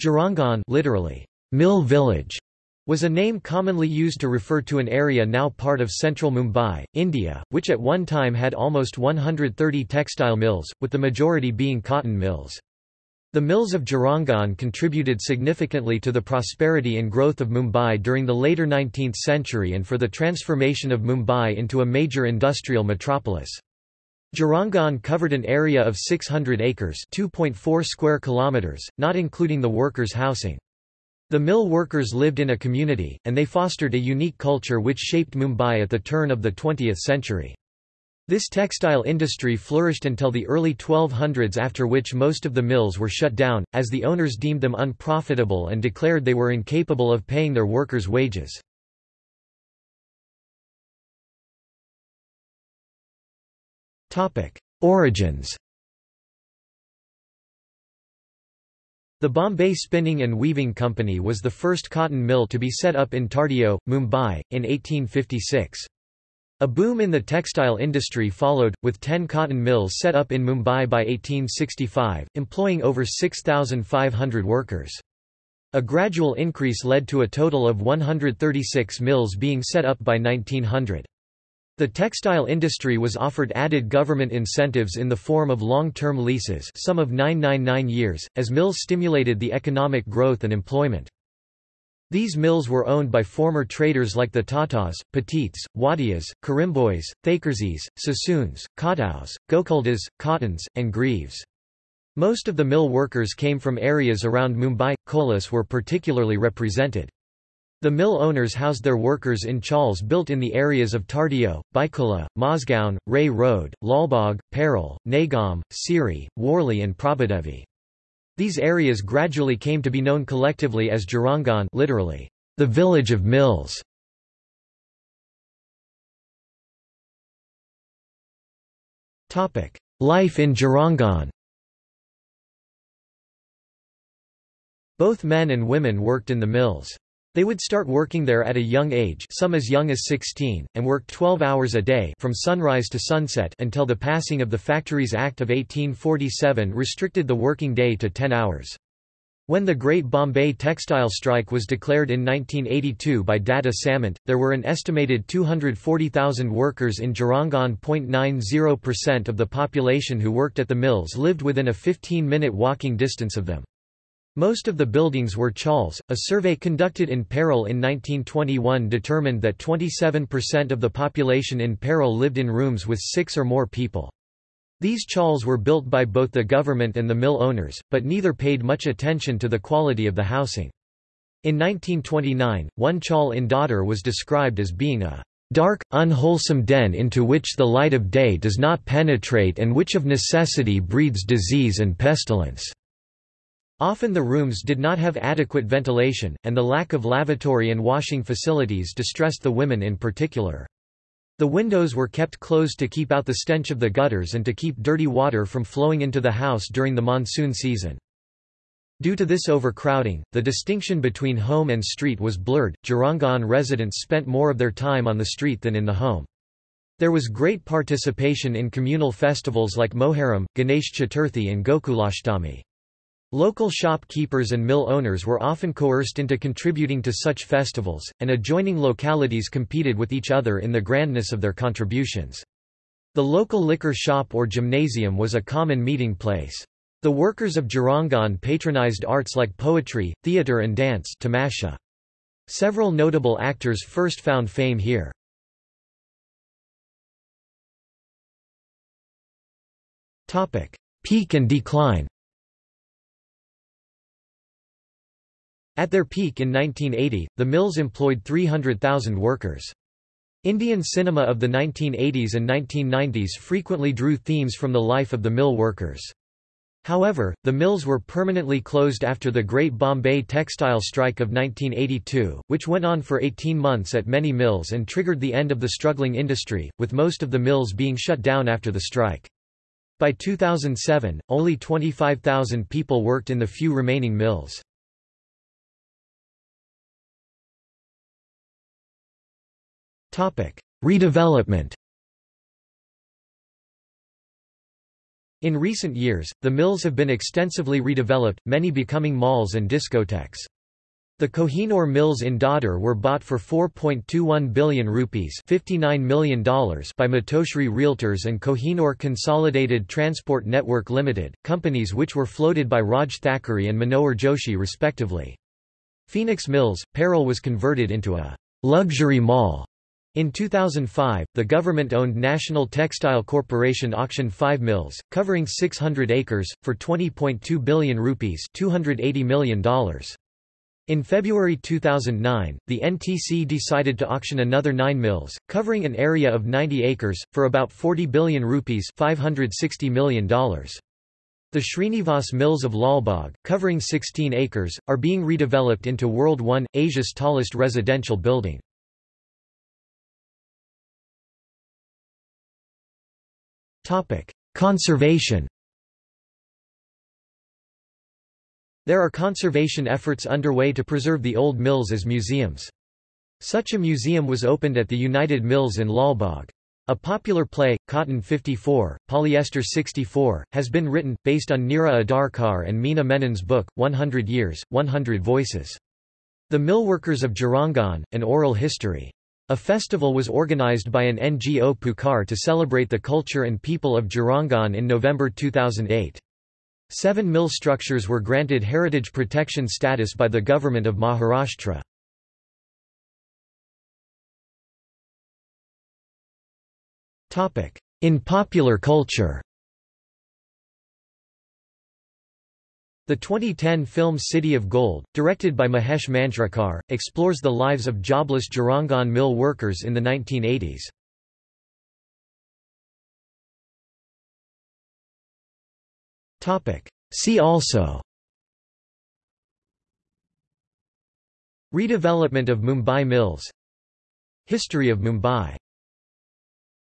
Girangaon literally, mill village, was a name commonly used to refer to an area now part of central Mumbai, India, which at one time had almost 130 textile mills, with the majority being cotton mills. The mills of Girangaon contributed significantly to the prosperity and growth of Mumbai during the later 19th century and for the transformation of Mumbai into a major industrial metropolis. Girangaon covered an area of 600 acres 2.4 square kilometers, not including the workers' housing. The mill workers lived in a community, and they fostered a unique culture which shaped Mumbai at the turn of the 20th century. This textile industry flourished until the early 1200s after which most of the mills were shut down, as the owners deemed them unprofitable and declared they were incapable of paying their workers' wages. Origins The Bombay Spinning and Weaving Company was the first cotton mill to be set up in Tardeo, Mumbai, in 1856. A boom in the textile industry followed, with ten cotton mills set up in Mumbai by 1865, employing over 6,500 workers. A gradual increase led to a total of 136 mills being set up by 1900. The textile industry was offered added government incentives in the form of long-term leases some of 999 years, as mills stimulated the economic growth and employment. These mills were owned by former traders like the Tatas, Petits, Wadias, Currimbhoys, Thackerseys, Sassoons, Khataus, Gokuldas, Cottons, and Greaves. Most of the mill workers came from areas around Mumbai. Kolas were particularly represented. The mill owners housed their workers in chawls built in the areas of Tardeo, Byculla, Mazgaon, Reay Road, Lalbagh, Parel, Naigaon, Sewri, Worli and Prabhadevi. These areas gradually came to be known collectively as Girangaon literally, the village of mills. Life in Girangaon Both men and women worked in the mills. They would start working there at a young age some as young as 16, and worked 12 hours a day from sunrise to sunset until the passing of the Factories Act of 1847 restricted the working day to 10 hours. When the Great Bombay Textile Strike was declared in 1982 by Datta Samant, there were an estimated 240,000 workers in Girangaon. 0.90% of the population who worked at the mills lived within a 15-minute walking distance of them. Most of the buildings were chawls. A survey conducted in Parel in 1921 determined that 27% of the population in Parel lived in rooms with six or more people. These chawls were built by both the government and the mill owners, but neither paid much attention to the quality of the housing. In 1929, one chawl in Dadar was described as being a dark, unwholesome den into which the light of day does not penetrate and which of necessity breeds disease and pestilence. Often the rooms did not have adequate ventilation, and the lack of lavatory and washing facilities distressed the women in particular. The windows were kept closed to keep out the stench of the gutters and to keep dirty water from flowing into the house during the monsoon season. Due to this overcrowding, the distinction between home and street was blurred. Girangaon residents spent more of their time on the street than in the home. There was great participation in communal festivals like Moharram, Ganesh Chaturthi and Gokulashtami. Local shopkeepers and mill owners were often coerced into contributing to such festivals, and adjoining localities competed with each other in the grandness of their contributions. The local liquor shop or gymnasium was a common meeting place. The workers of Girangaon patronized arts like poetry, theatre and dance tamasha. Several notable actors first found fame here. Peak and decline At their peak in 1980, the mills employed 300,000 workers. Indian cinema of the 1980s and 1990s frequently drew themes from the life of the mill workers. However, the mills were permanently closed after the Great Bombay Textile Strike of 1982, which went on for 18 months at many mills and triggered the end of the struggling industry, with most of the mills being shut down after the strike. By 2007, only 25,000 people worked in the few remaining mills. Redevelopment In recent years, the mills have been extensively redeveloped, many becoming malls and discotheques. The Kohinoor mills in Dadar were bought for 4.21 billion rupees $59 million by Matoshri Realtors and Kohinoor Consolidated Transport Network Limited, companies which were floated by Raj Thackeray and Manohar Joshi respectively. Phoenix Mills, Parel was converted into a luxury mall in 2005, the government-owned National Textile Corporation auctioned five mills, covering 600 acres, for 20.2 billion rupees $280 million. In February 2009, the NTC decided to auction another nine mills, covering an area of 90 acres, for about 40 billion rupees $560 million. The Srinivas Mills of Lalbagh, covering 16 acres, are being redeveloped into World 1, Asia's tallest residential building. Conservation There are conservation efforts underway to preserve the old mills as museums. Such a museum was opened at the United Mills in Lalbagh. A popular play, Cotton 54, Polyester 64, has been written, based on Neera Adarkar and Meena Menon's book, 100 Years, 100 Voices. The Millworkers of Girangaon, An Oral History. A festival was organized by an NGO Pukar to celebrate the culture and people of Girangaon in November 2008. Seven mill structures were granted heritage protection status by the government of Maharashtra. In popular culture The 2010 film City of Gold, directed by Mahesh Manjrekar, explores the lives of jobless Girangaon mill workers in the 1980s. See also Redevelopment of Mumbai Mills History of Mumbai